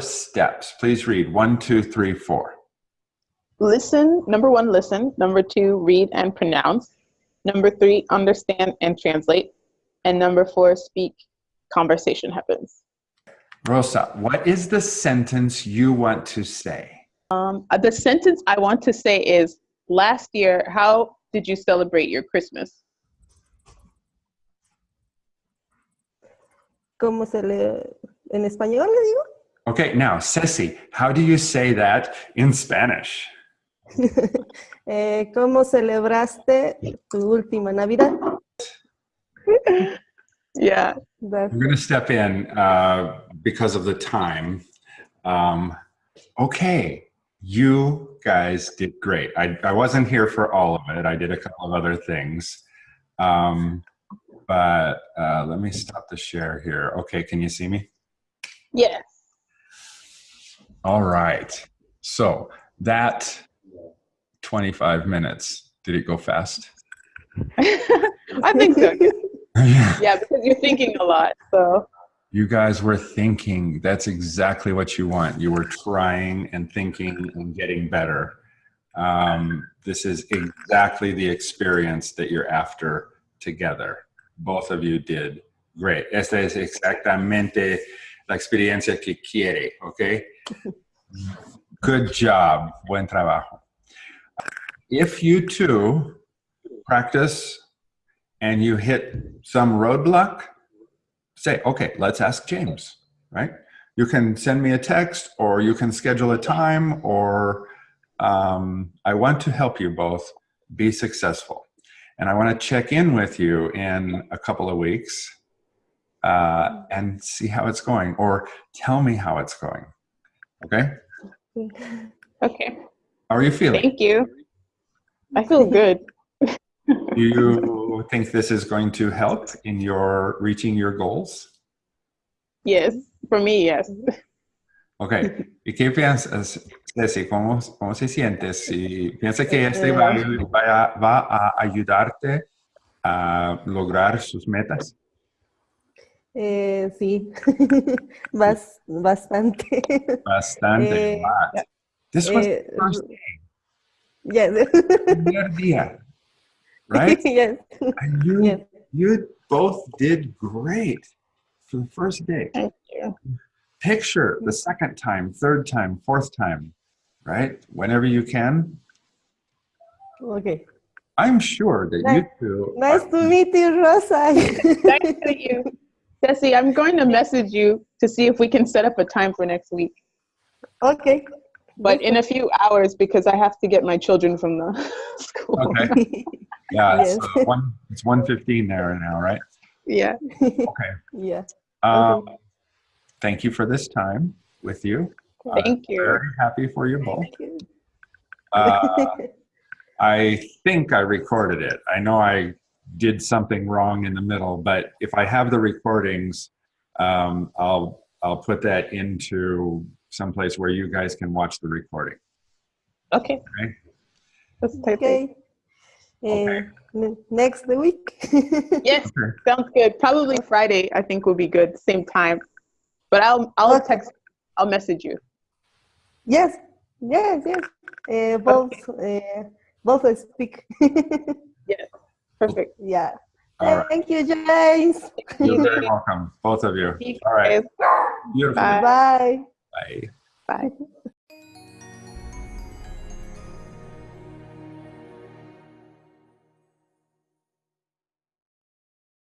steps. Please read one, two, three, four. Listen, number one, listen. Number two, read and pronounce. Number three, understand and translate. And number four, speak, conversation happens. Rosa, what is the sentence you want to say? Um, uh, the sentence I want to say is, last year, how did you celebrate your Christmas? ¿Cómo se le... en español le digo? Okay, now, Ceci, how do you say that in Spanish? eh, ¿Cómo celebraste tu última Navidad? yeah. I'm going to step in uh, because of the time. Um, okay, you guys did great. I, I wasn't here for all of it. I did a couple of other things. Um, but uh, let me stop the share here. Okay, can you see me? Yes. All right. So that 25 minutes, did it go fast? I think so. yeah, because you're thinking a lot. So you guys were thinking. That's exactly what you want. You were trying and thinking and getting better. Um, this is exactly the experience that you're after together. Both of you did great. Esta es exactamente la experiencia que quiere, okay? Good job. Buen trabajo. If you two practice and you hit some roadblock, say, okay, let's ask James, right? You can send me a text or you can schedule a time or um, I want to help you both be successful. And I want to check in with you in a couple of weeks uh, and see how it's going or tell me how it's going. Okay? Okay. How are you feeling? Thank you. I feel good. Do you think this is going to help in your reaching your goals? Yes, for me, yes. Ok. ¿Y qué piensas, Ceci? ¿Cómo, cómo se siente? Si piensas que este va, va, va a ayudarte a lograr sus metas? Eh, sí, Bas, bastante. Bastante. Eh, lot. This was eh, the first day. Yes. Primer día. Right? yes. And you, Yes. you both did great for the first day. Thank you. Picture the second time, third time, fourth time, right? Whenever you can. Okay. I'm sure that you Nice- two Nice are- to meet you, Rosa. Nice to meet you. Jesse, I'm going to message you to see if we can set up a time for next week. okay. But in a few hours because I have to get my children from the school. Okay. Yeah, it's, Yes. uh, one, it's 115 there now, right? Yeah. Okay. yeah. Um, thank you for this time with you. Thank you. Very happy for you both. Thank you. Uh, I think I recorded it. I know I did something wrong in the middle, but if I have the recordings, um, I'll I'll put that into someplace where you guys can watch the recording. Okay. Okay. Let's type it. Okay. Okay. Uh, n- next week. Yes, Okay. sounds good. Probably Friday, I think will be good. Same time. But I'll I'll Okay. text I'll message you. yes. Yes. Yes. Uh, both. Uh, both speak. Yes. Perfect. yeah. All right. Thank you, James. You're very welcome, both of you. All right. Beautiful. Bye. Bye. Bye. Bye.